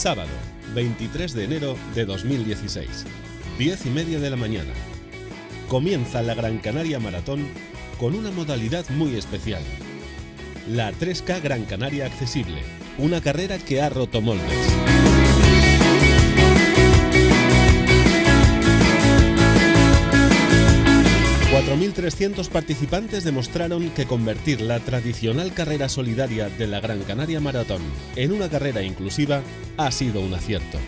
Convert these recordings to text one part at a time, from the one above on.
Sábado, 23 de enero de 2016, 10 y media de la mañana. Comienza la Gran Canaria Maratón con una modalidad muy especial. La 3K Gran Canaria Accesible, una carrera que ha roto moldes. 4.300 participantes demostraron que convertir la tradicional carrera solidaria de la Gran Canaria Maratón en una carrera inclusiva ha sido un acierto.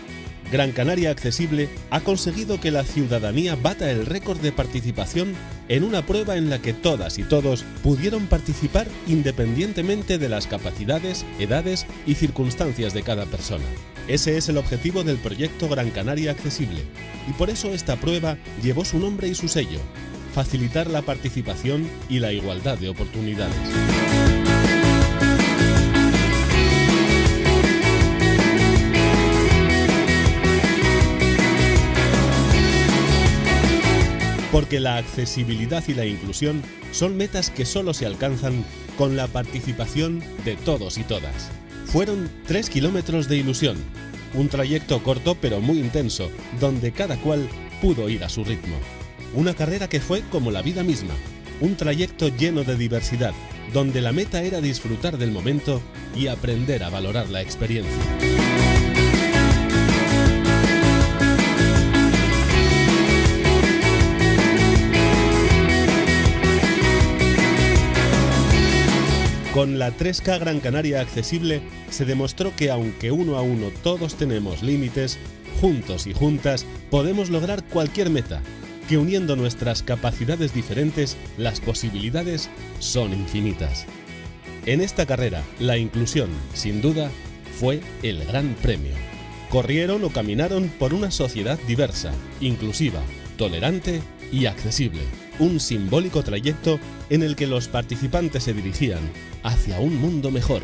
Gran Canaria Accesible ha conseguido que la ciudadanía bata el récord de participación en una prueba en la que todas y todos pudieron participar independientemente de las capacidades, edades y circunstancias de cada persona. Ese es el objetivo del proyecto Gran Canaria Accesible y por eso esta prueba llevó su nombre y su sello, facilitar la participación y la igualdad de oportunidades. Porque la accesibilidad y la inclusión son metas que solo se alcanzan con la participación de todos y todas. Fueron tres kilómetros de ilusión, un trayecto corto pero muy intenso, donde cada cual pudo ir a su ritmo. Una carrera que fue como la vida misma, un trayecto lleno de diversidad, donde la meta era disfrutar del momento y aprender a valorar la experiencia. Con la 3K Gran Canaria accesible se demostró que aunque uno a uno todos tenemos límites, juntos y juntas podemos lograr cualquier meta que uniendo nuestras capacidades diferentes, las posibilidades son infinitas. En esta carrera, la inclusión, sin duda, fue el gran premio. Corrieron o caminaron por una sociedad diversa, inclusiva, tolerante y accesible. Un simbólico trayecto en el que los participantes se dirigían hacia un mundo mejor,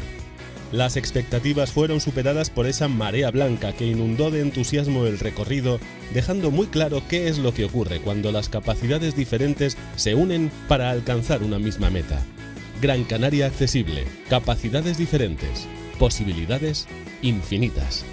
las expectativas fueron superadas por esa marea blanca que inundó de entusiasmo el recorrido, dejando muy claro qué es lo que ocurre cuando las capacidades diferentes se unen para alcanzar una misma meta. Gran Canaria accesible, capacidades diferentes, posibilidades infinitas.